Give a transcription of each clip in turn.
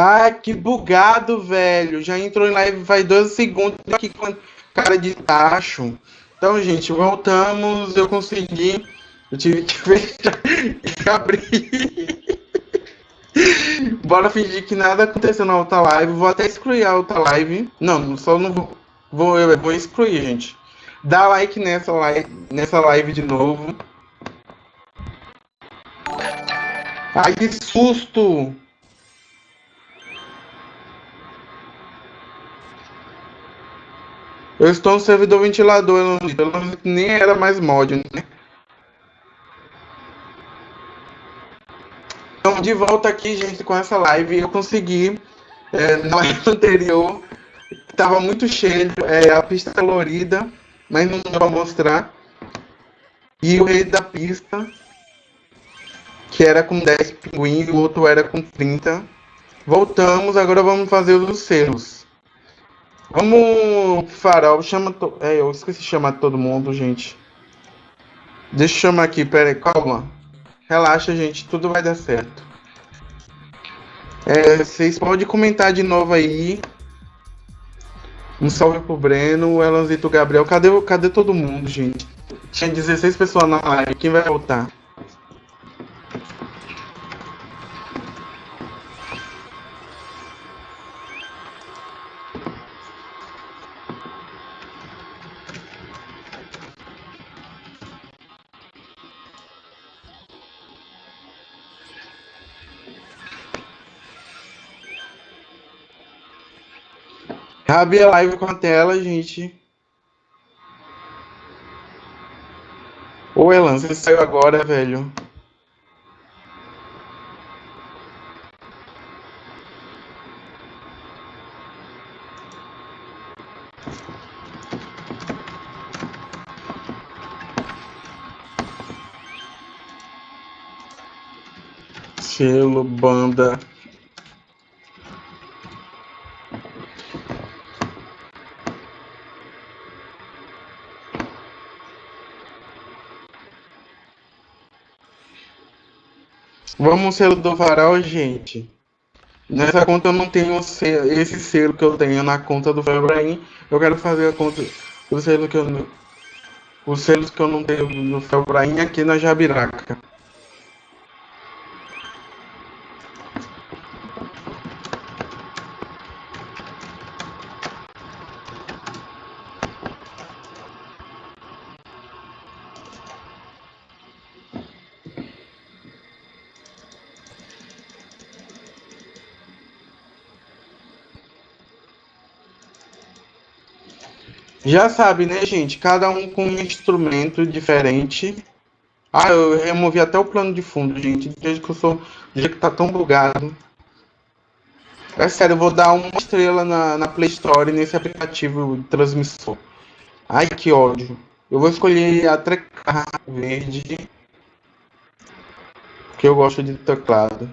Ah, que bugado, velho. Já entrou em live faz 12 segundos aqui com cara de tacho. Então, gente, voltamos. Eu consegui. Eu tive que fechar e abrir. Bora fingir que nada aconteceu na outra live. Vou até excluir a outra live. Não, só não vou. Vou, eu vou excluir, gente. Dá like nessa live, nessa live de novo. Ai, que susto! Eu estou no servidor ventilador, pelo menos nem era mais mod, né? Então, de volta aqui, gente, com essa live, eu consegui, é, na live anterior, estava muito cheio, é, a pista colorida, mas não dá para mostrar. E o rei da pista, que era com 10 pinguins, o outro era com 30. Voltamos, agora vamos fazer os selos. Vamos, Farol, chama. To... É, eu esqueci de chamar todo mundo, gente. Deixa eu chamar aqui, pera aí, calma. Relaxa, gente, tudo vai dar certo. É, vocês podem comentar de novo aí. Um salve pro Breno, o Elanzito Gabriel. Cadê, cadê todo mundo, gente? Tinha 16 pessoas na live. Quem vai voltar? Abri a live com a tela, gente. Ô, Elan, você saiu agora, velho. Selo, banda. Vamos selo do varal, gente. Nessa conta eu não tenho esse selo que eu tenho na conta do Felbrain. Eu quero fazer a conta o selo que eu os selos que eu não tenho no Felbrain aqui na Jabiraca. Já sabe, né, gente? Cada um com um instrumento diferente. Ah, eu removi até o plano de fundo, gente. Desde que eu sou. Desde que tá tão bugado. É sério, eu vou dar uma estrela na, na Play Store nesse aplicativo de transmissor. Ai, que ódio. Eu vou escolher a trecar verde. Porque eu gosto de teclado.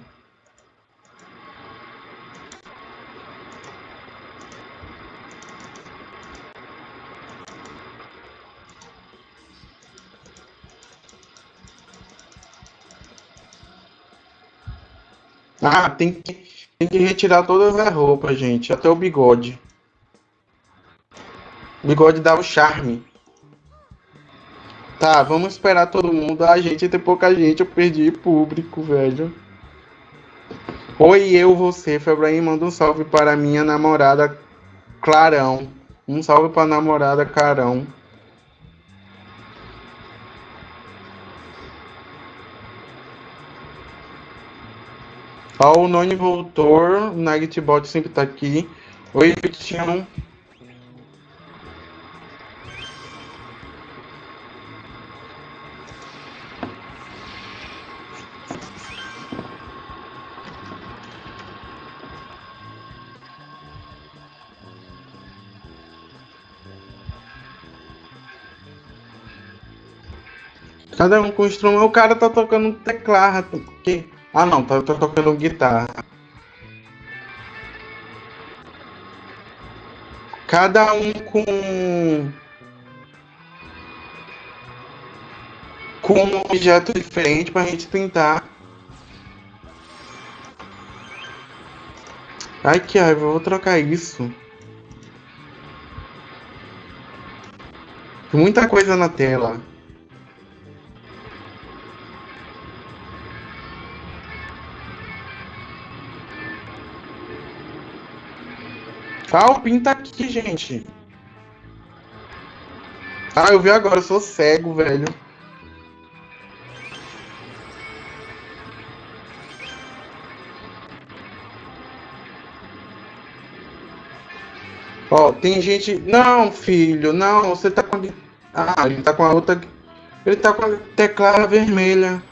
Ah, tem que, tem que retirar todas as roupas, gente. Até o bigode. O bigode dá o charme. Tá, vamos esperar todo mundo. A gente tem pouca gente, eu perdi público, velho. Oi, eu, você, Febraim, manda um salve para minha namorada Clarão. Um salve para namorada Carão. Ó, o Noni voltou, Nightbot sempre tá aqui. Oi, Vitinho. Cada um com instrumento. O cara tá tocando teclado. Que? Ah não, tá, tá tocando guitarra. Cada um com com um objeto diferente para a gente tentar Ai que raiva, eu vou trocar isso. Tem muita coisa na tela. Ah, o PIN tá aqui, gente. Ah, eu vi agora, eu sou cego, velho. Ó, tem gente. Não, filho, não, você tá com. Ah, ele tá com a outra. Ele tá com a tecla vermelha.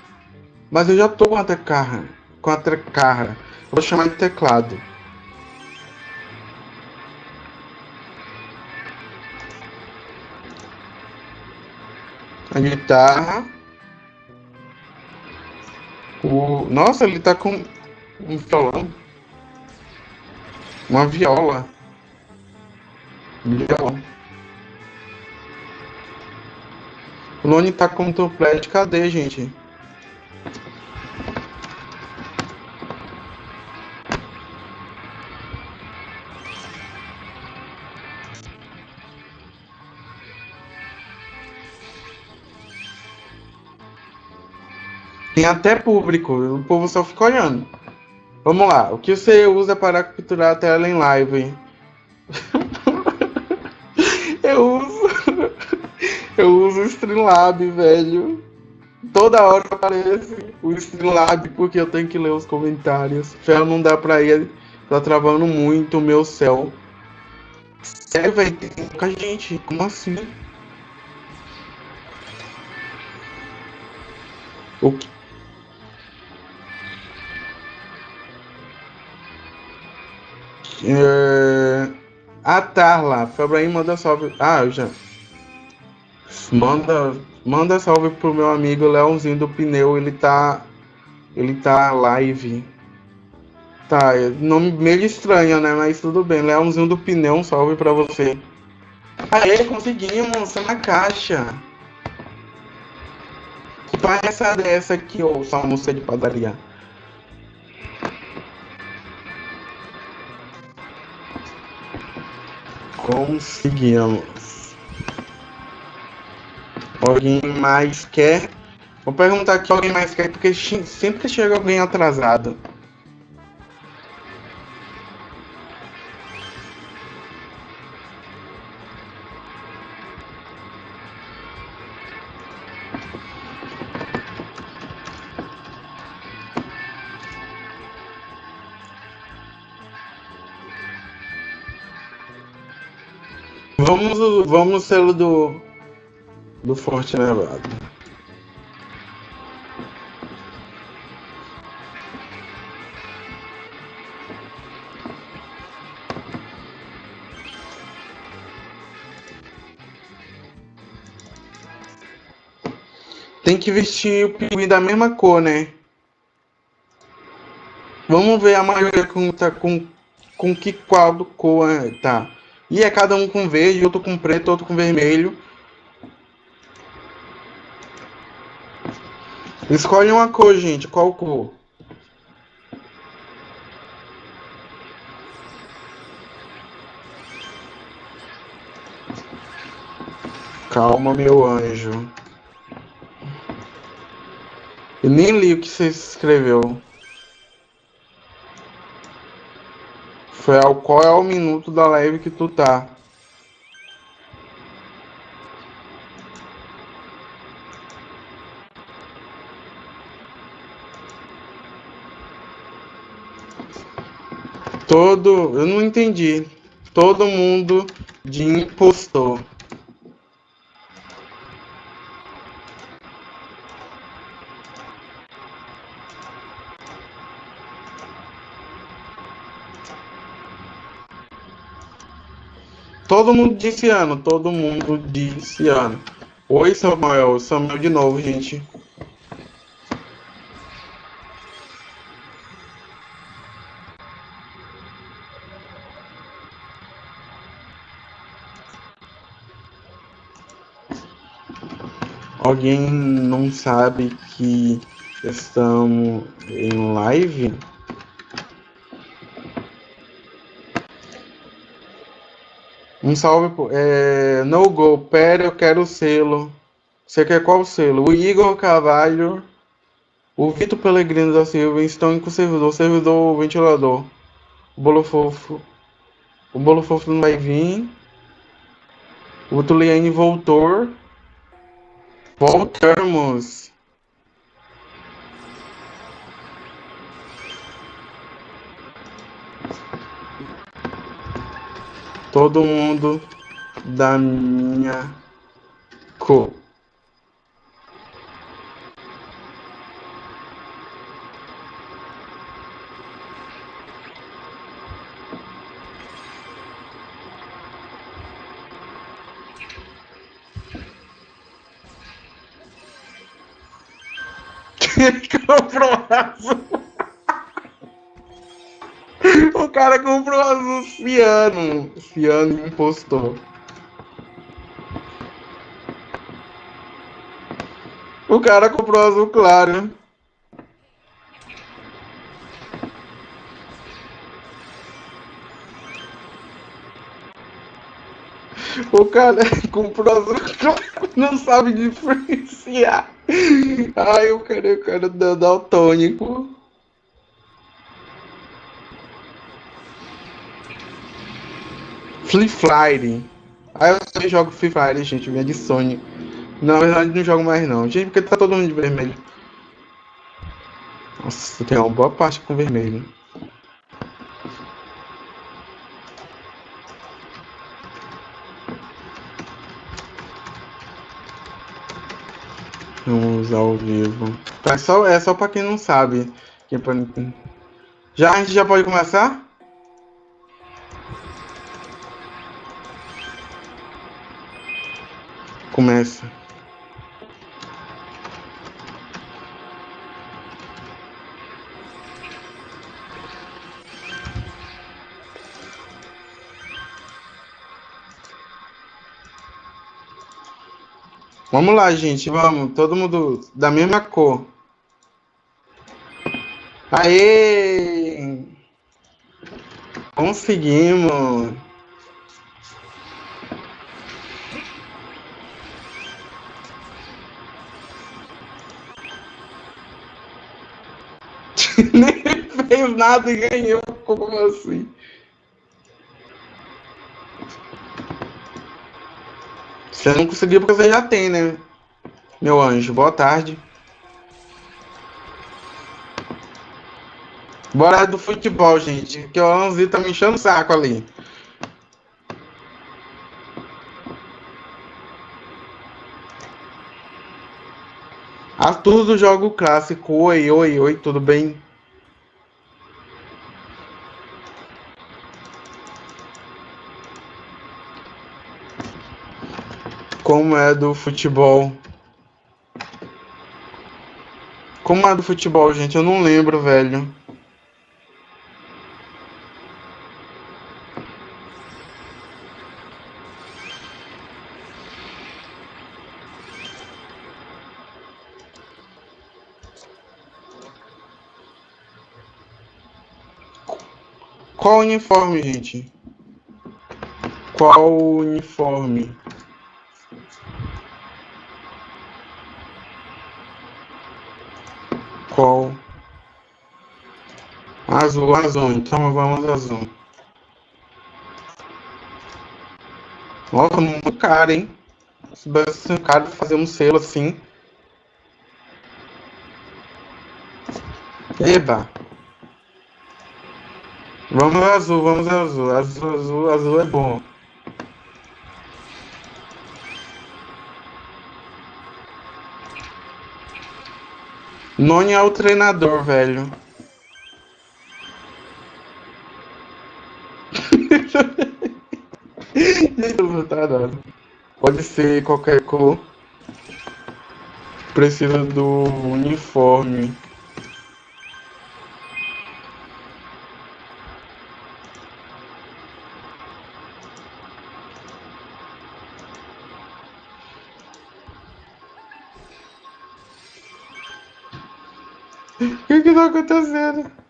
Mas eu já tô com a tecla. Com a tecla. Vou chamar de teclado. A guitarra. O... Nossa, ele tá com um violão. Uma viola. Viola. O Lone tá com toplete. Cadê, gente? Tem até público, o povo só fica olhando. Vamos lá, o que você usa para capturar a tela em live? eu uso. Eu uso o Streamlab, velho. Toda hora aparece o Streamlab porque eu tenho que ler os comentários. Ferro não dá pra ir, tá travando muito meu céu. Sério, velho, tem pouca gente. Como assim? O que? É... A Tarla, Febraim manda salve. Ah, eu já. Manda, manda salve pro meu amigo Leãozinho do Pneu, ele tá. Ele tá live. Tá, nome meio estranho, né? Mas tudo bem. Leãozinho do Pneu, um salve pra você. Aê, conseguimos, tá na caixa. Que palhaçada é essa aqui, ô música de padaria? Conseguimos. Alguém mais quer? Vou perguntar aqui alguém mais quer, porque sempre chega alguém atrasado. Vamos, vamos selo do do Forte Nevado. Tem que vestir o pinguim da mesma cor, né? Vamos ver a maioria com, tá, com, com que qual cor é, tá. E é cada um com verde, outro com preto, outro com vermelho. Escolhe uma cor, gente. Qual cor? Calma, meu anjo. Eu nem li o que você escreveu. Foi ao qual é o minuto da live que tu tá. Todo. Eu não entendi. Todo mundo de impostor. Todo mundo disse ano, todo mundo disse ano. Oi, Samuel. Samuel de novo, gente. Alguém não sabe que estamos em live? Um salve. É, no Go. Pera, eu quero o selo. Você quer qual selo? O Igor Carvalho. O Vitor Pellegrino da Silva estão com o servidor. Servidor ventilador. O bolo fofo. O bolo fofo não vai vir. O Tuliane voltou. Voltamos. Todo mundo da minha cor. comprou azul. O cara comprou azul ciano. Ciano impostor. O cara comprou azul claro. O cara comprou azul claro, não sabe diferenciar. Ai, quero, eu quero daltônico. Free Fire. Aí eu também jogo Free Fire, gente, minha de Sony. Na verdade não jogo mais não. Gente, porque tá todo mundo de vermelho. Nossa, tem uma boa parte com vermelho. Vamos ao vivo. É só, é só pra quem não sabe. Já a gente já pode começar? Começa. Vamos lá, gente, vamos. Todo mundo da mesma cor. Aê! Conseguimos! Nem fez nada e ganhou. Como assim? Você não conseguiu porque você já tem, né? Meu anjo, boa tarde. Bora do futebol, gente. Que o Alanzinho tá me enchendo o saco ali. Arthur do jogo clássico. Oi, oi, oi, tudo bem? Como é do futebol? Como é do futebol, gente? Eu não lembro, velho. Qual uniforme, gente? Qual uniforme? Azul, azul. Então vamos azul. Nossa, muito caro, hein? Se fosse caro fazer um selo assim. Eba! Vamos azul, vamos azul. Azul, azul, azul é bom. Noni é o treinador, velho. Pode ser qualquer cor. Precisa do uniforme. O que que tá acontecendo?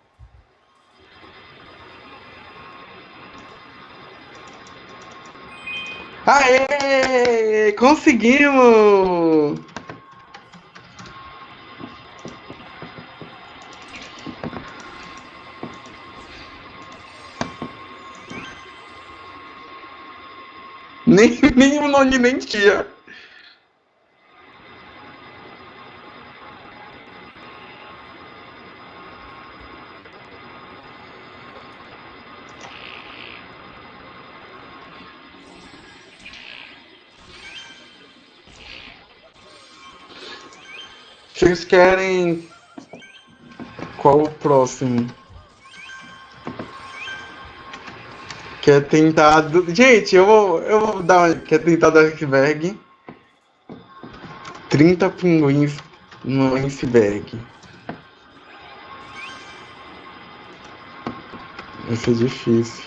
Aê! Conseguimos! Nem, nem o Noni nem Vocês querem. Qual o próximo? Quer tentar. Gente, eu vou, eu vou dar. Quer tentar do iceberg? 30 pinguins no iceberg. Essa é difícil.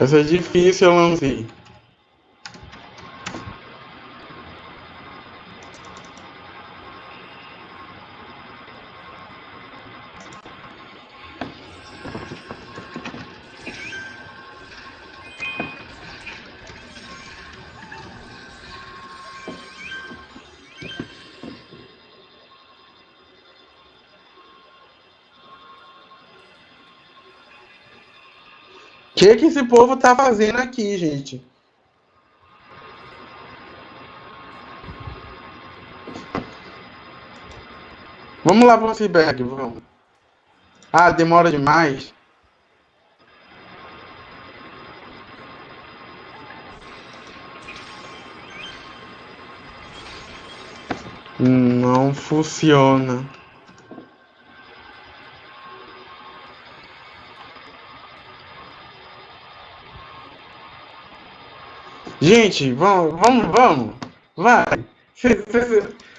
Essa é difícil, eu lancei. Que, que esse povo tá fazendo aqui, gente? Vamos lá para o iceberg, vamos. Ah, demora demais. Não funciona. Gente, vamos, vamos, vamos. Vai.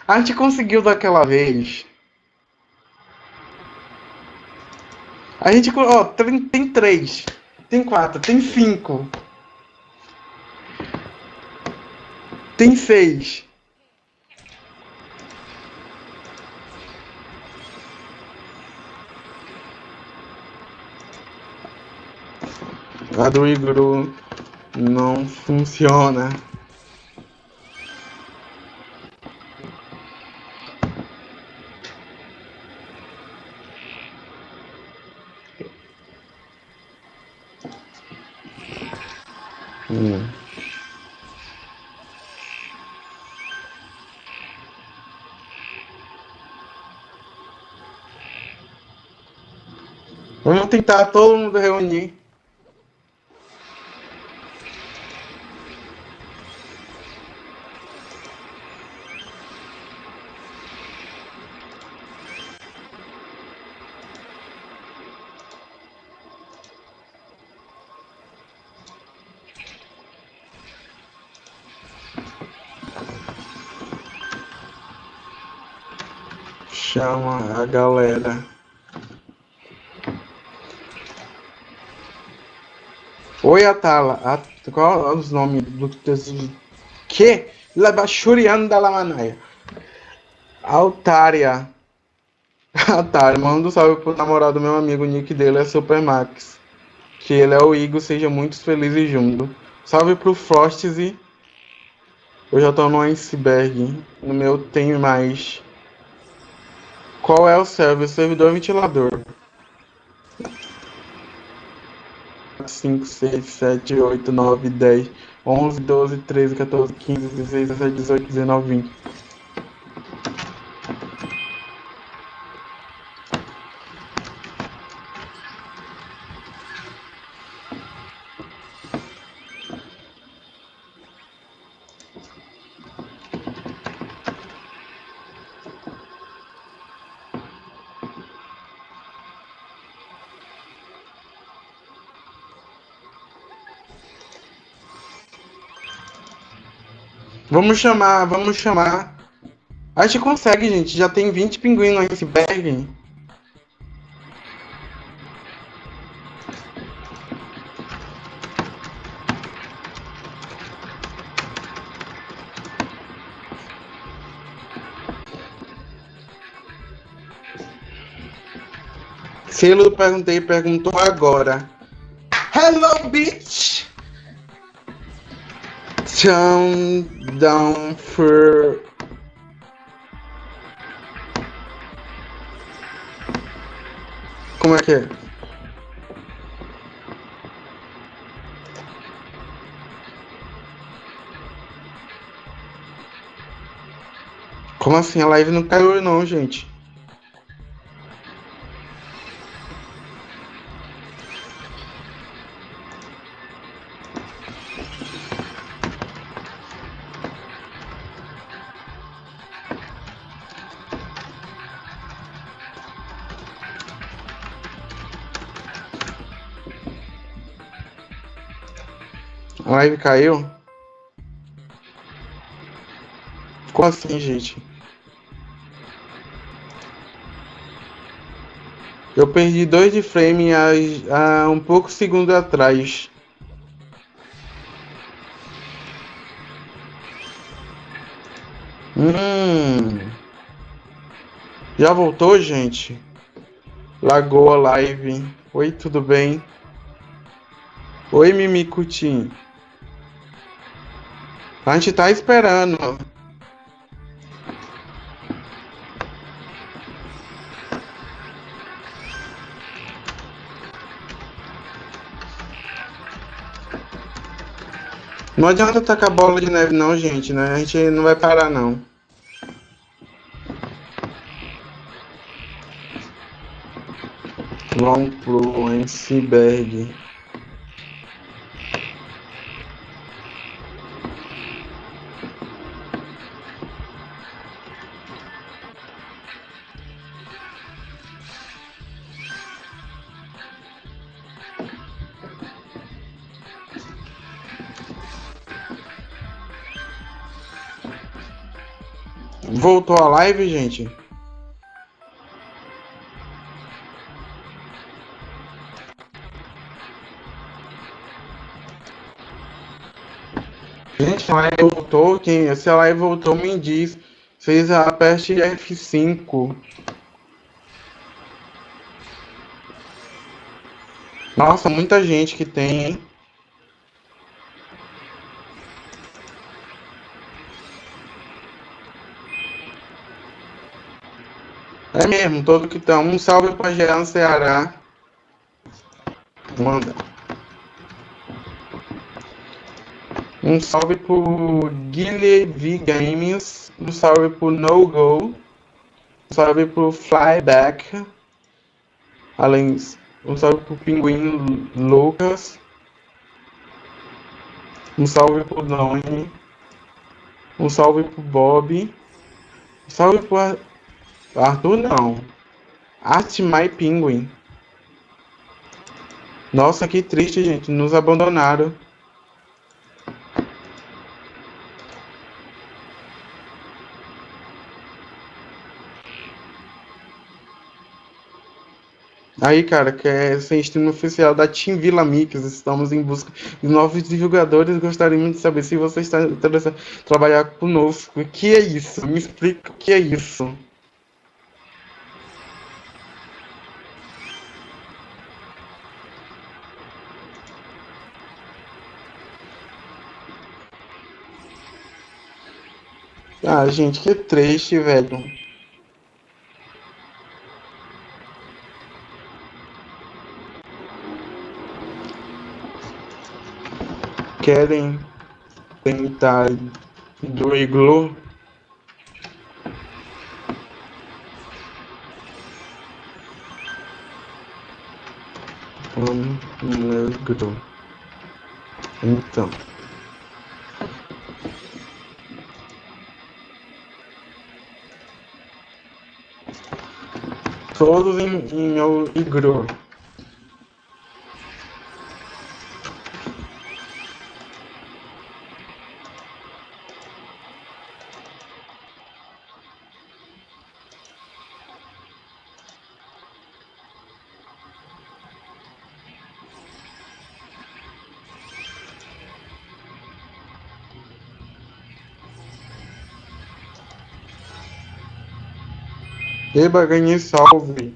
A gente conseguiu daquela vez. A gente. Ó, tem, tem três. Tem quatro. Tem cinco. Tem seis. A do Igor não funciona. Vamos tentar todo mundo reunir. A galera. Oi, Atala. At... Qual é os nomes do? Que? Labachurianda Lamanaia. Altária. Altária. Manda um salve pro namorado do meu amigo. O nick dele é Supermax. Que ele é o Igor. Seja muito feliz e junto. Salve pro Frosty. Eu já tô no iceberg. No meu tem mais. Qual é o server? Servidor ventilador. 5, 6, 7, 8, 9, 10, 11, 12, 13, 14, 15, 16, 17, 18, 19, 20. Vamos chamar, vamos chamar. A gente consegue, gente. Já tem 20 pinguins no iceberg. Selo, perguntei, perguntou agora. Hello, bitch! Turn down for. Como é que é? Como assim? A live não caiu não, gente. Live caiu? Como assim, gente? Eu perdi dois de frame há, há um pouco segundo atrás. Hum. Já voltou, gente? Lagoa Live. Oi, tudo bem? Oi, Mimicutim. A gente tá esperando. Não adianta tacar bola de neve não, gente, né? A gente não vai parar não. Long Pro, MC Voltou a live, gente? Gente, a live voltou. Quem, se a live voltou, me diz. Fez a peste F5. Nossa, muita gente que tem, hein? É mesmo, todo que tá. Um salve pra no Ceará. Manda. Um salve pro Guilherme Games. Um salve pro No Go. Um salve pro Flyback. Além um salve pro Pinguim Lucas. Um salve pro Doni. Um salve pro Bob. Um salve pro Arthur não. Art My Penguin. Nossa, que triste, gente. Nos abandonaram. Aí, cara, que é sem stream oficial da Team Vila Mix. Estamos em busca de novos divulgadores. Gostaríamos de saber se você está interessado em trabalhar conosco. O que é isso? Me explica o que é isso. Ah, gente, que triste, velho. Querem tentar do iglu? No iglu. Então. Todos em, em meu. Beba, ganhe, salve.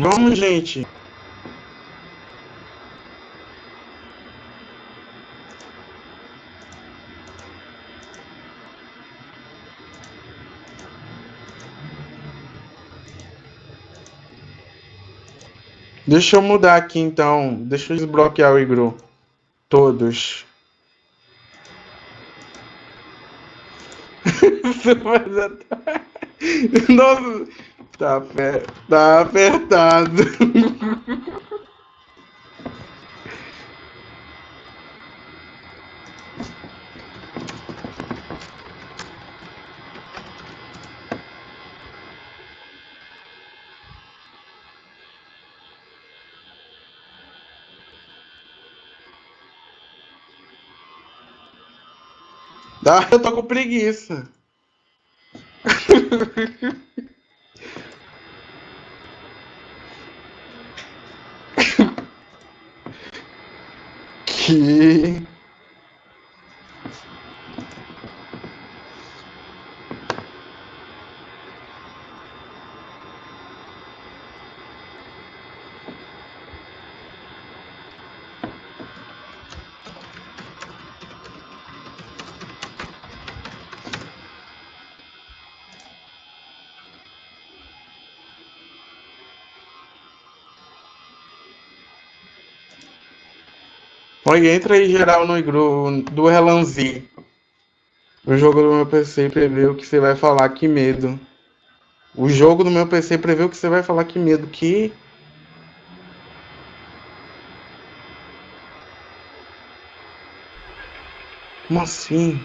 Vamos, gente. Deixa eu mudar aqui então. Deixa eu desbloquear o Igru. Todos. Nossa, tá, tá apertado. Ah, eu tô com preguiça. que Oi, entra aí geral no igru do Relanzi. O jogo do meu PC prevê o que você vai falar, que medo. O jogo do meu PC prevê o que você vai falar, que medo. Que. Como assim?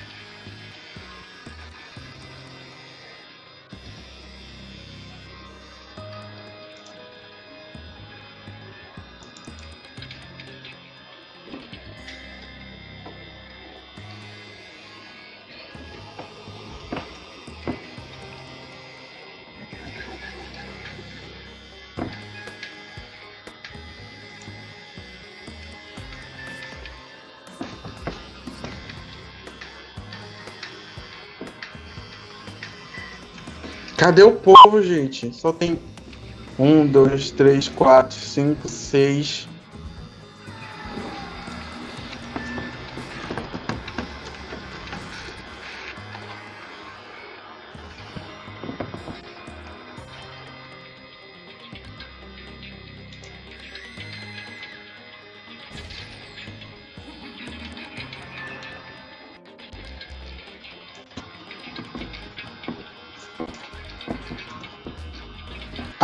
Cadê o povo, gente? Só tem um, dois, três, quatro, cinco, seis.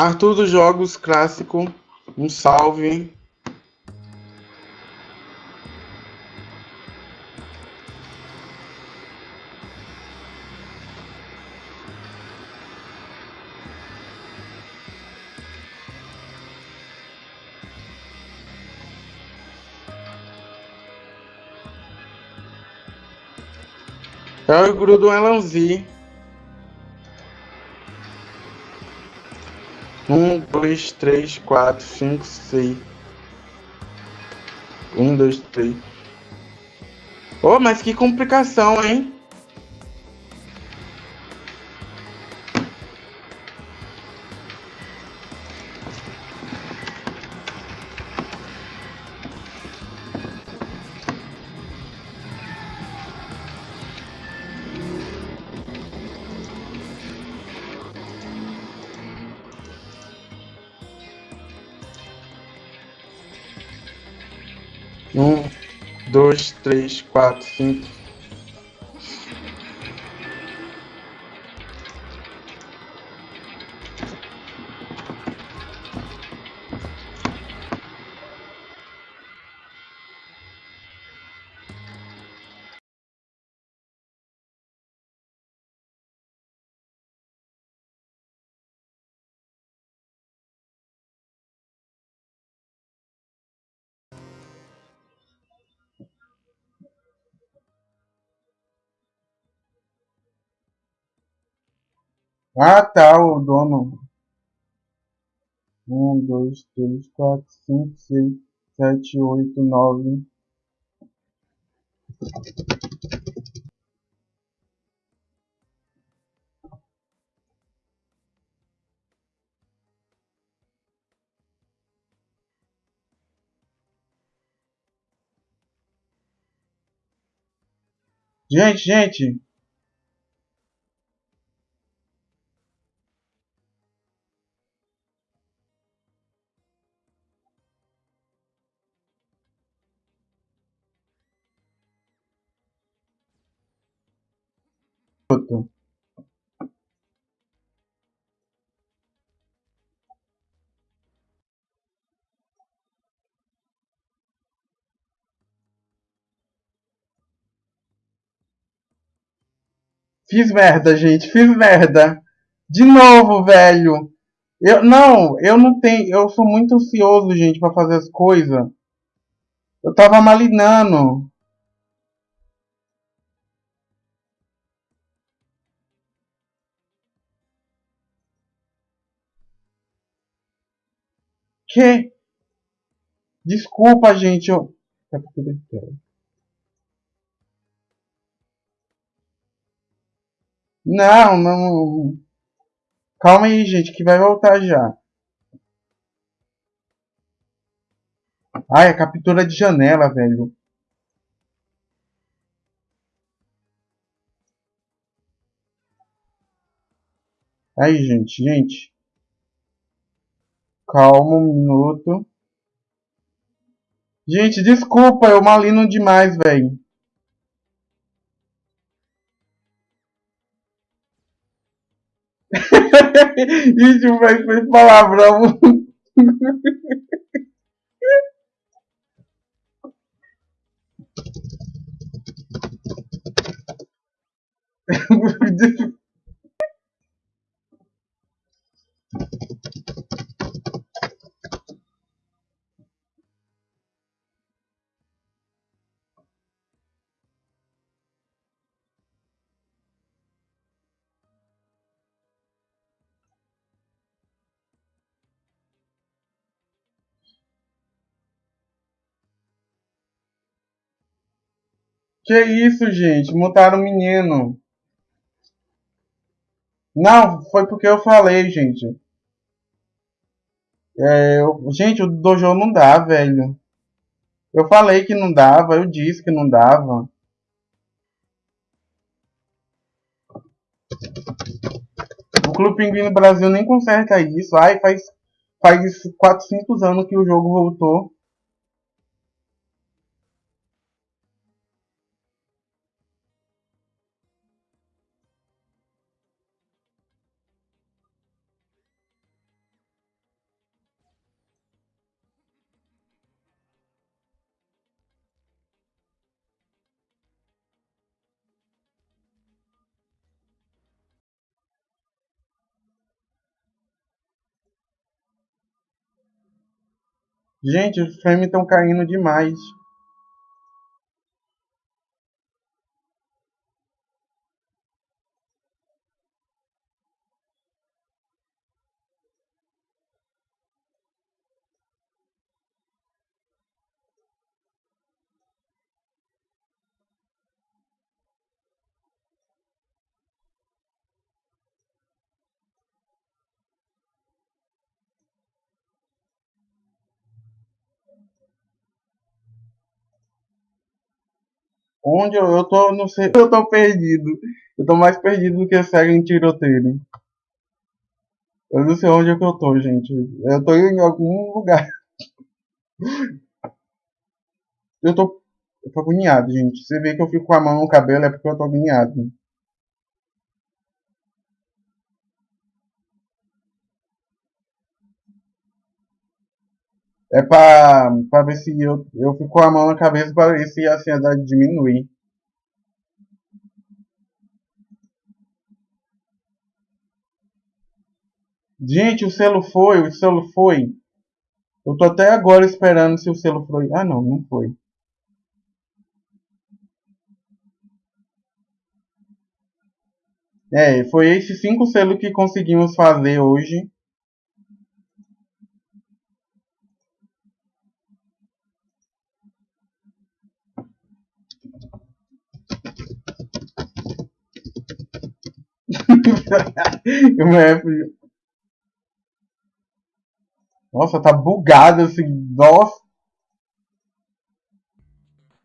Arthur dos Jogos Clássico, um salve. É o grupo do Elanzi. Um, dois, três, quatro, cinco, seis. Um, dois, três. Oh, mas que complicação, hein? Um, dois, três, quatro, cinco. Ah, tá, o dono. Um, dois, três, quatro, cinco, seis, sete, oito, nove. Gente, gente, Fiz merda, gente. Fiz merda. De novo, velho. Eu não, eu não tenho, eu sou muito ansioso, gente, para fazer as coisas. Eu tava malinando. Que? Desculpa, gente. Eu... Não, não. Calma aí, gente, que vai voltar já. Ai, a captura de janela, velho. Aí, gente, gente. Calma um minuto. Gente, desculpa, eu malino demais, velho. Gente, vai ser palavrão. Que isso, gente? Mutaram o menino. Não, foi porque eu falei, gente. É, eu, gente, o dojo não dá, velho. Eu falei que não dava, eu disse que não dava. O Clube Pinguim no Brasil nem conserta isso. Ai, faz, faz 400 anos que o jogo voltou. Gente, os frames estão caindo demais. Onde eu, eu tô, não sei, eu tô perdido. Eu tô mais perdido do que segue em tiroteio. Eu não sei onde é que eu tô, gente. Eu tô em algum lugar. Eu tô, eu tô agoniado, gente. Você vê que eu fico com a mão no cabelo é porque eu tô agoniado. É pra, pra ver se eu, eu fico com a mão na cabeça para ver se a ansiedade diminui. Gente, o selo foi, o selo foi. Eu tô até agora esperando se o selo foi. Ah, não, não foi. É, foi esses cinco selos que conseguimos fazer hoje. Nossa, tá bugado assim. Nossa.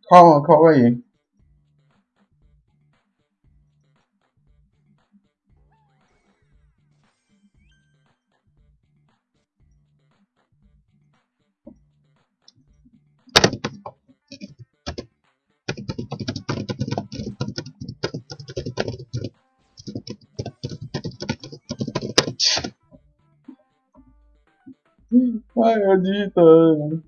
Calma, calma aí. Ai, eu digitando.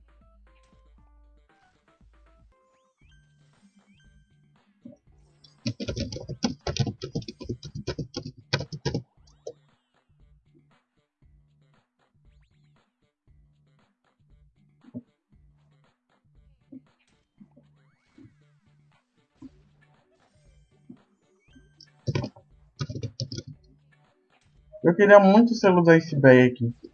Eu queria muito selo da iceberg aqui.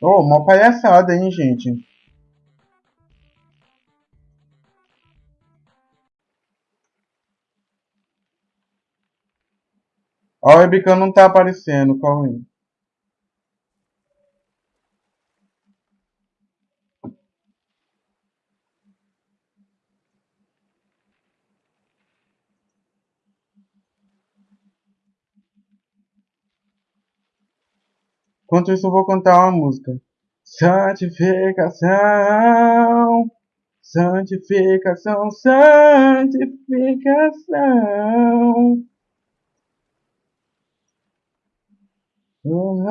Oh, uma palhaçada, hein, gente. O webcam não tá aparecendo, calma aí. Enquanto isso, eu vou cantar uma música. Santificação, santificação, santificação. Oh,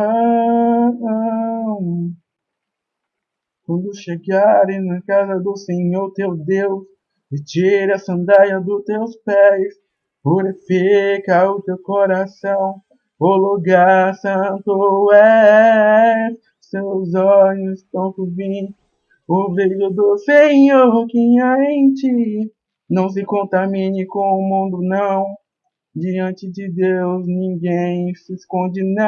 Quando chegarem na casa do Senhor teu Deus, retire a sandália dos teus pés, purifica o teu coração o lugar santo é, seus olhos estão por. O brilho do Senhor que há em ti. Não se contamine com o mundo, não. Diante de Deus ninguém se esconde, não.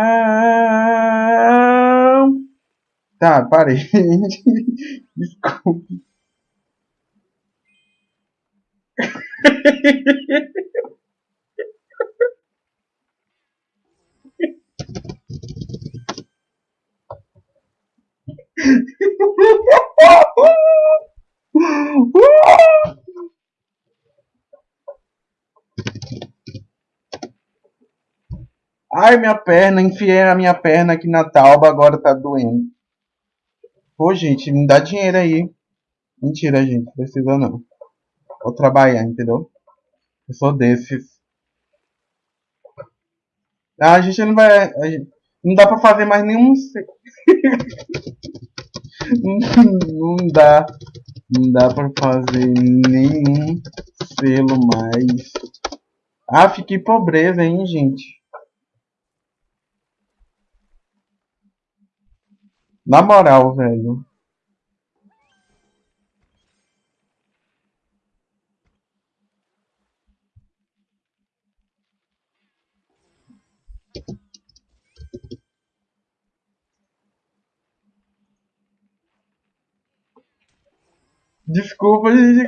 Tá, parei. Desculpe. Ai, minha perna, enfiei a minha perna aqui na tauba, agora tá doendo. Pô, gente, me dá dinheiro aí. Mentira, gente, precisa não. Vou trabalhar, entendeu? Eu sou desses. Ah, a gente não vai. Gente, não dá pra fazer mais nenhum. não dá. Não dá pra fazer nenhum selo mais. Ah, fiquei pobreza, hein, gente. Na moral, velho. Desculpa, gente.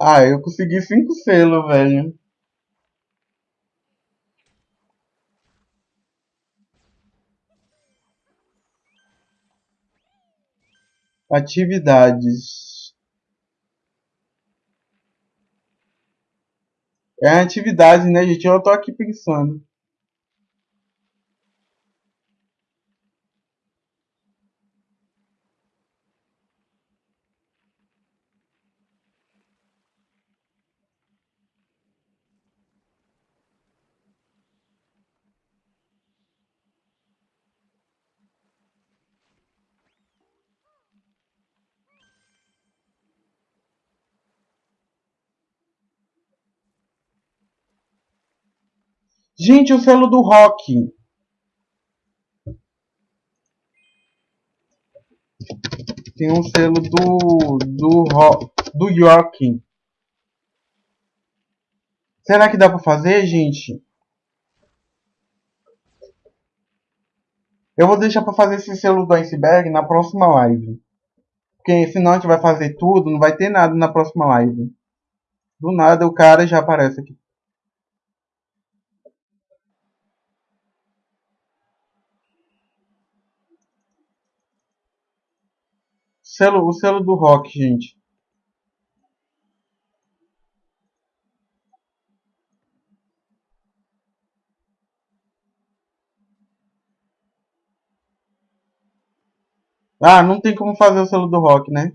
Ah, eu consegui cinco selos, velho. Atividades. É atividade, né, gente? Eu tô aqui pensando. Gente, o selo do rock. Tem um selo do do do York. Será que dá para fazer, gente? Eu vou deixar pra fazer esse selo do iceberg na próxima live. Porque senão a gente vai fazer tudo, não vai ter nada na próxima live. Do nada o cara já aparece aqui. Selo, o selo do rock, gente. Ah, não tem como fazer o selo do rock, né?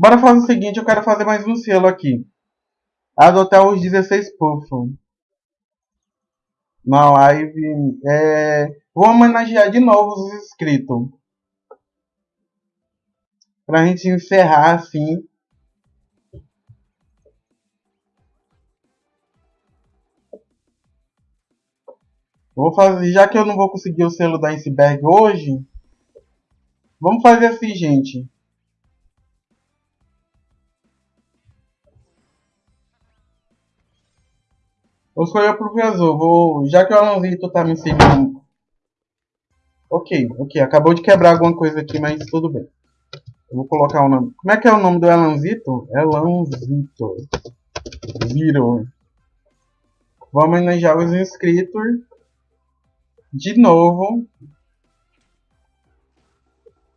Bora fazer o seguinte, eu quero fazer mais um selo aqui. Adotar os 16 puffs. Na live. É... Vou homenagear de novo os inscritos. Pra gente encerrar assim. Vou fazer, já que eu não vou conseguir o selo da iceberg hoje, vamos fazer assim, gente. Vou escolher o professor. Vou, já que o Alanzito tá me seguindo. Ok, ok. Acabou de quebrar alguma coisa aqui, mas tudo bem. Eu vou colocar o nome. Como é que é o nome do Elanzito? Elanzito. Viro. Vou homenagear os inscritos. De novo.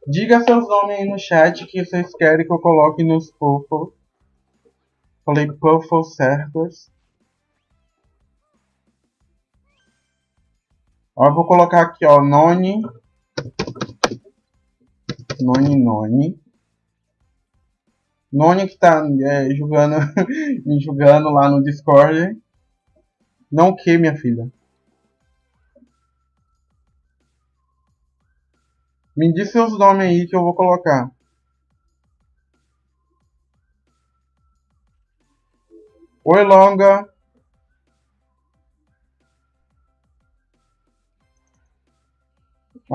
Diga seus nomes aí no chat que vocês querem que eu coloque nos puffles. Falei puffles certos. Ó, eu vou colocar aqui, ó, Noni. Noni, Noni. Noni que tá é, julgando, me julgando lá no Discord. Não o que, minha filha? Me diz seus nomes aí que eu vou colocar. Oi, Longa.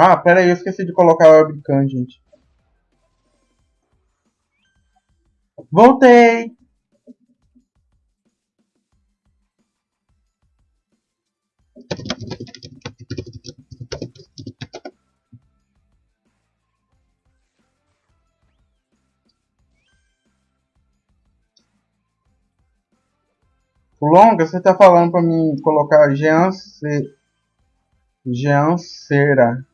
Ah, pera aí, eu esqueci de colocar a webcam, gente. Voltei! Longa, você tá falando pra mim colocar Jean, Jean Cera.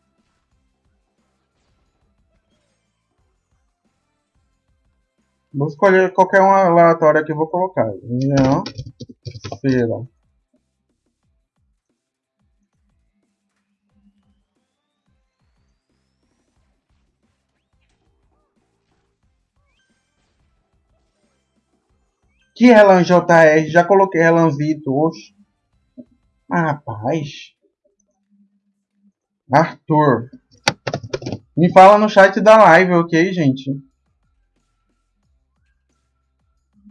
Vou escolher qualquer uma aleatória que eu vou colocar. Não. Cera. Que Relan JR? Já coloquei Relanzito hoje. Ah, rapaz. Arthur. Me fala no chat da live, ok, gente?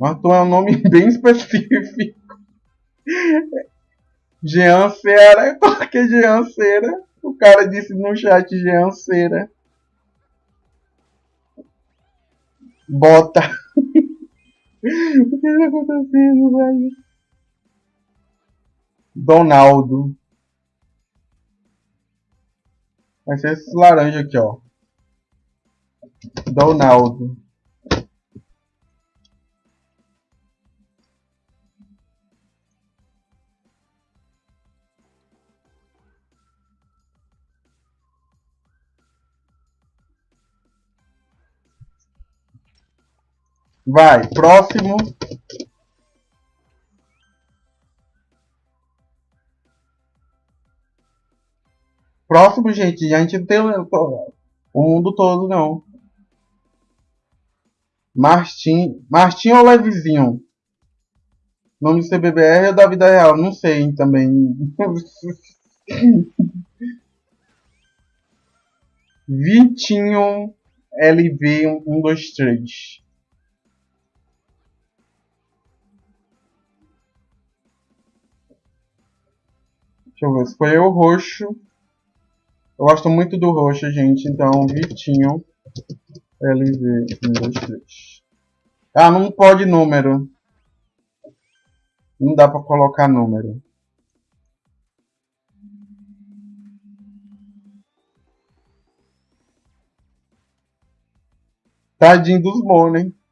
Arthur é um nome bem específico. Jean Cera. Por que Jean Cera? O cara disse no chat Jean Cera. Bota. o que está acontecendo, velho? Donaldo. Vai ser esse laranja aqui, ó. Donaldo. Vai, próximo. Próximo, gente, a gente não tem o mundo todo, não. Martim, Martim ou Levizinho? Nome do CBBR ou da vida real? Não sei também. Vitinho LB123. Deixa eu ver, escolher o roxo. Eu gosto muito do roxo, gente. Então, Vitinho. LV 123. Ah, não pode número. Não dá pra colocar número. Tadinho dos bons, hein?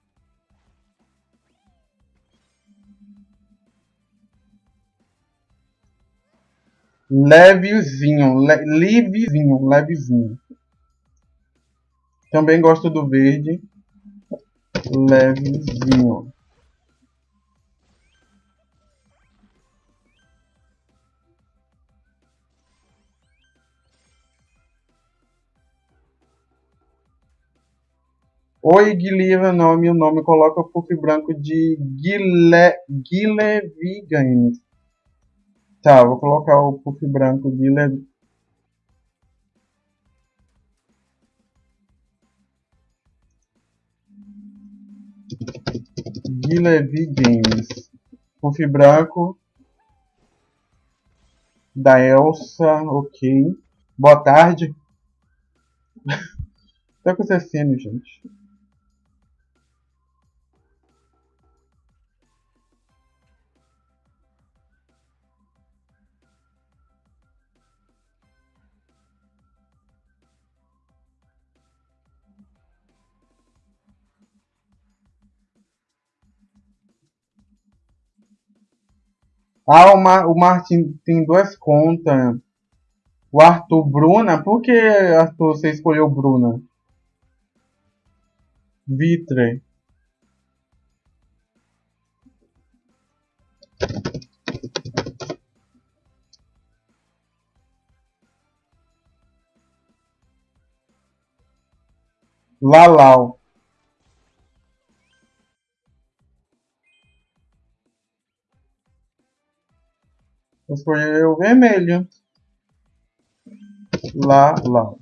Levezinho, le levezinho, levezinho. Também gosto do verde. Levezinho. Oi, Guilherme, nome, o nome coloca o puff branco de Guile, Guilherme Games. Tá, vou colocar o puff branco Guilherme. Guilherme Games. Puff branco. Da Elsa, ok. Boa tarde. tá acontecendo, gente? Ah, o, Mar o Martin tem duas contas. O Arthur Bruna? Por que, Arthur, você escolheu Bruna? Vitre. Lalau. Escolheu o vermelho. Lá, lá.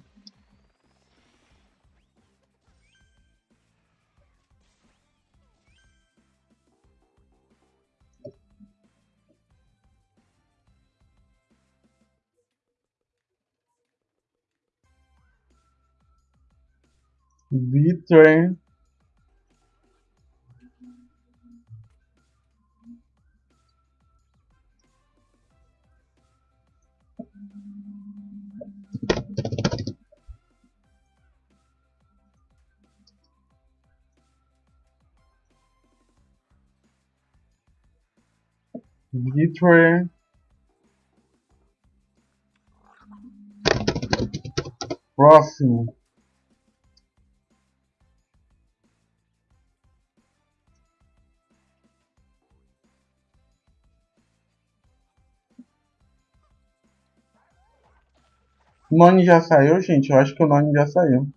Vitre. Vitre. Próximo. O Noni já saiu, gente? Eu acho que o Noni já saiu.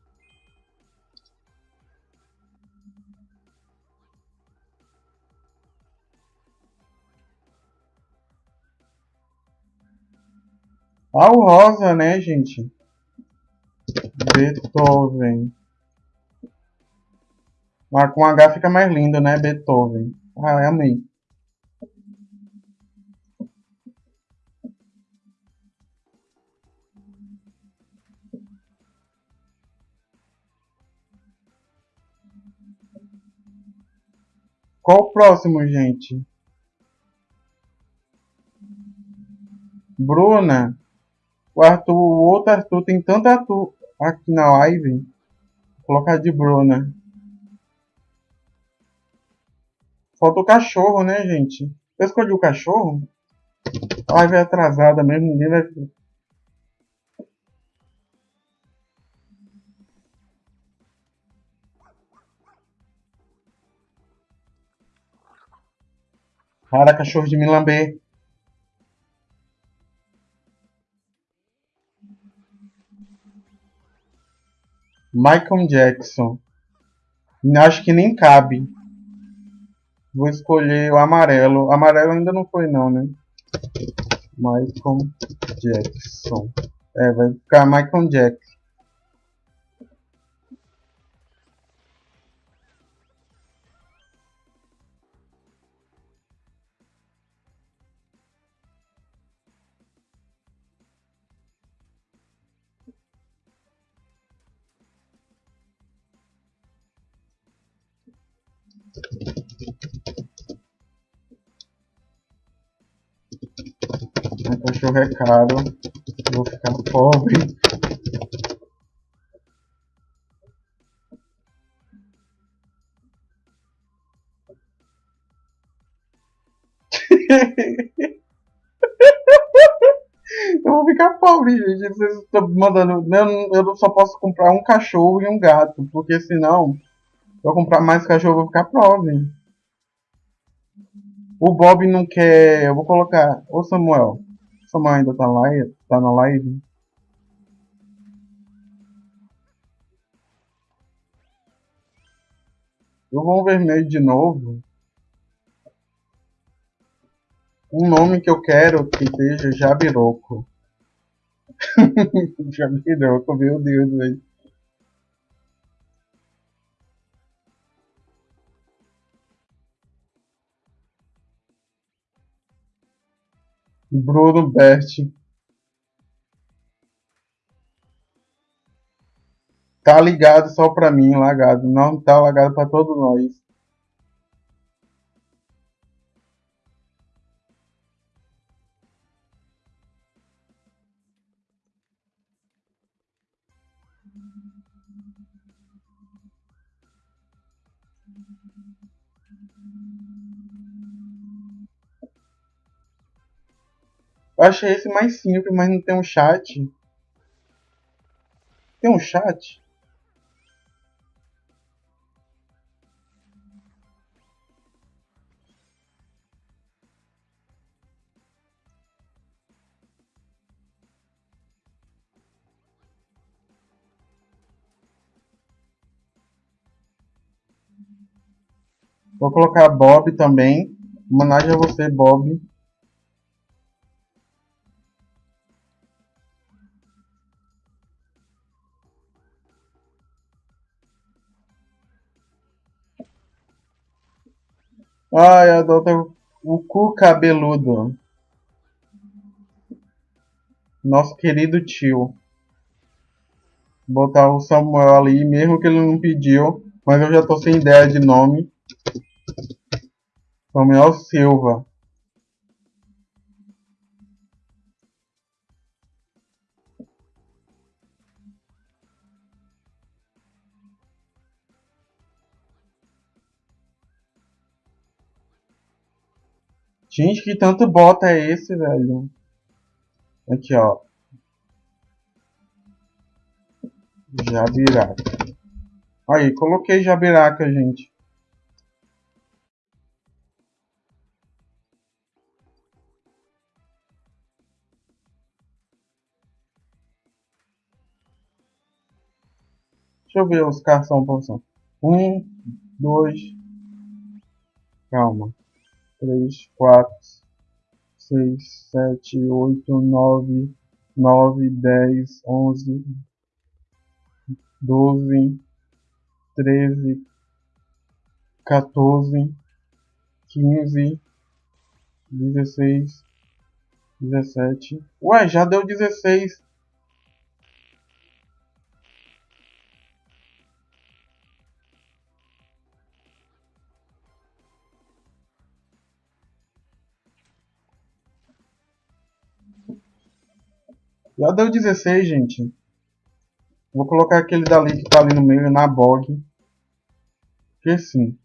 O rosa, né, gente? Beethoven. Ah, com H fica mais lindo, né? Beethoven. Ah, amei. Qual o próximo, gente? Bruna. O Arthur, o outro Arthur tem tanto Arthur aqui na live. Vou colocar de Bruna. Falta o cachorro, né, gente? Eu escolhi o cachorro. A live é atrasada mesmo, ninguém vai. Para, cachorro de me lamber. Michael Jackson. Acho que nem cabe. Vou escolher o amarelo. Amarelo ainda não foi não, né? Michael Jackson. É, vai ficar Michael Jackson. Cachorro é caro. Vou ficar pobre. eu vou ficar pobre, gente. Vocês estão mandando. Eu, eu só posso comprar um cachorro e um gato, porque senão, se eu comprar mais cachorro, eu vou ficar pobre. O Bob não quer. Eu vou colocar. Ô Samuel. Samuel ainda tá, lá, tá na live? Eu vou vermelho de novo. Um nome que eu quero que seja Jabiroco. Jabiroco, meu Deus, velho. Bruno Berti. Tá ligado só pra mim, lagado. Não tá lagado pra todos nós. Eu achei esse mais simples, mas não tem um chat. Tem um chat? Vou colocar Bob também. Homenagem a você, Bob. Ai, adota o cu cabeludo. Nosso querido tio. Botar o Samuel ali, mesmo que ele não pediu. Mas eu já tô sem ideia de nome. Samuel Silva. Gente, que tanto bota é esse, velho? Aqui, ó. Jabiraca. Aí, coloquei Jabiraca, gente. Deixa eu ver os são posição. Um, dois. Calma três, quatro, seis, sete, oito, nove, nove, dez, onze, doze, treze, quatorze, quinze, dezesseis, dezessete. Ué, já deu dezesseis. Já deu 16, gente. Vou colocar aquele dali que tá ali no meio, na bog. Que sim.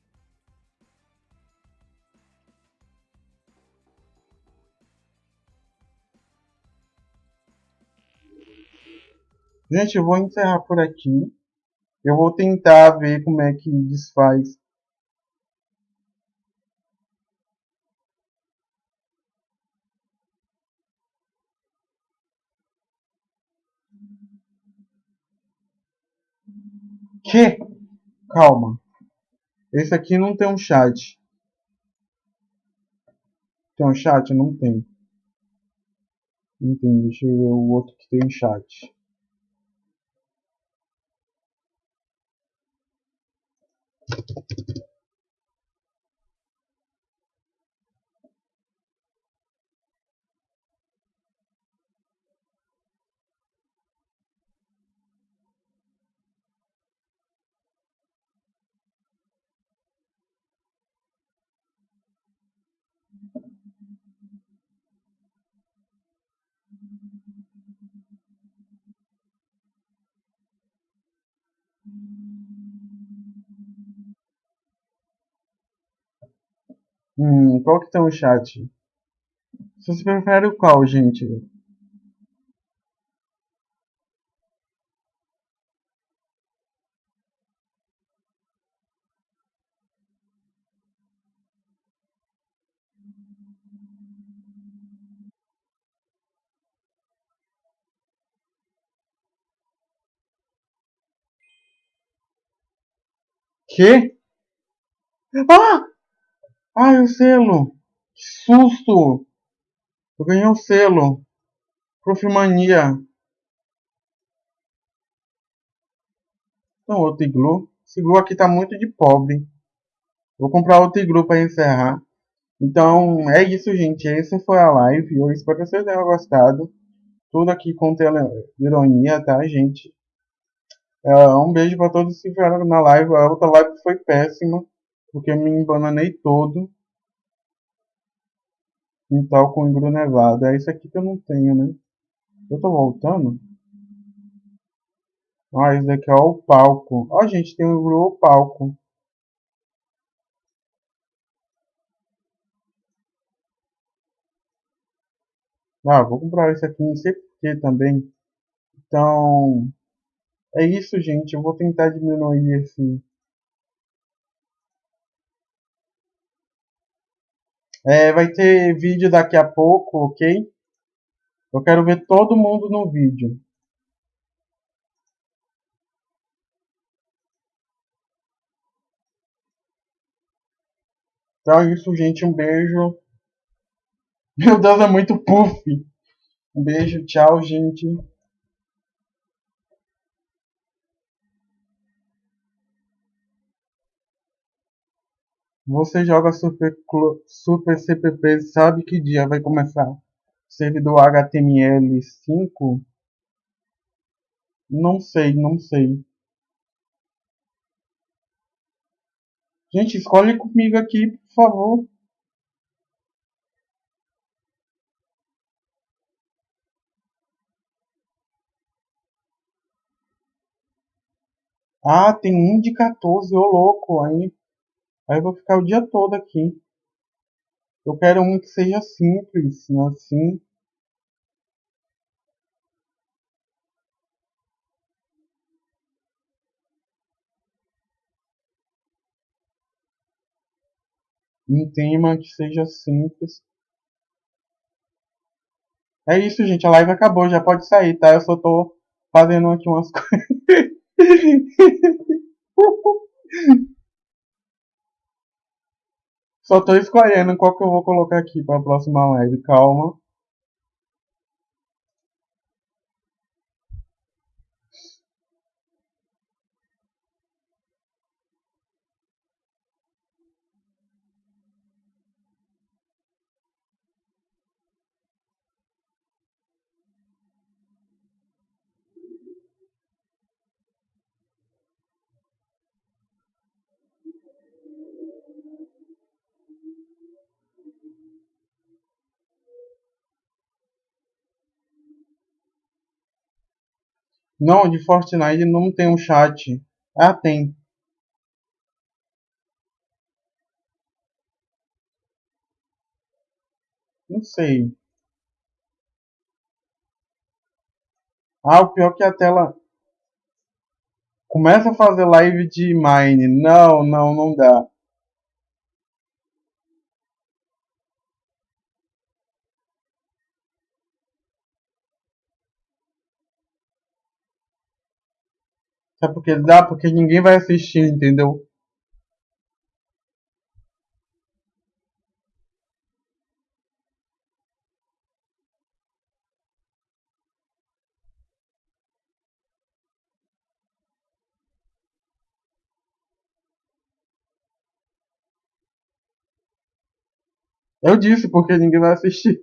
Gente, eu vou encerrar por aqui. Eu vou tentar ver como é que desfaz Que? Calma. Esse aqui não tem um chat. Tem um chat? Não tem. Não tem. Deixa eu ver o outro que tem um chat. Hum, qual que tem o chat? Vocês preferem o qual, gente? Que? Ah! Ai, o selo! Que susto! Eu ganhei o selo. Profimania. Então, outro iglu. Esse iglu aqui tá muito de pobre. Vou comprar outro iglu para encerrar. Então, é isso, gente. Essa foi a live. Eu espero que vocês tenham gostado. Tudo aqui com ironia, tá, gente? É, um beijo para todos que estiveram na live. A outra live foi péssima, porque me embananei todo. Então, com iglu nevado. É isso aqui que eu não tenho, né? Eu tô voltando? Ah, daqui é o palco. Ó, gente, tem um iglu palco. Ah, vou comprar esse aqui, não sei porquê também. Então, é isso, gente. Eu vou tentar diminuir esse... É, vai ter vídeo daqui a pouco, ok? Eu quero ver todo mundo no vídeo. Então é isso, gente. Um beijo. Meu Deus, é muito puff. Um beijo, tchau, gente. Você joga Super, Super CPP, sabe que dia vai começar? Servidor HTML5? Não sei, não sei. Gente, escolhe comigo aqui, por favor. Ah, tem um de 14, ô louco. Aí, aí eu vou ficar o dia todo aqui. Eu quero um que seja simples, assim. Um tema que seja simples. É isso, gente. A live acabou. Já pode sair, tá? Eu só tô fazendo aqui umas coisas. Só tô escolhendo qual que eu vou colocar aqui para a próxima live. Calma. Não, de Fortnite não tem um chat. Ah, tem. Não sei. Ah, o pior é que a tela começa a fazer live de mine. Não, não, não dá. Sabe por que dá? Porque ninguém vai assistir, entendeu? Eu disse porque ninguém vai assistir.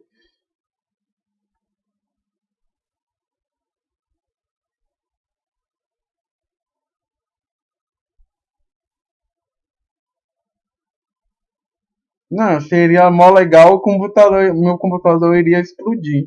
Não, seria mó legal o computador, meu computador iria explodir.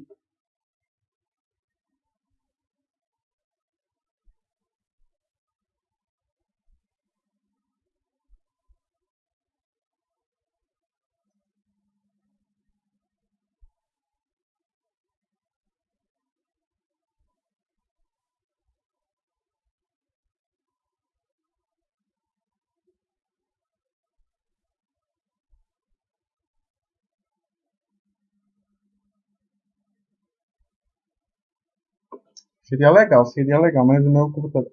Seria legal, seria legal, mas o meu computador.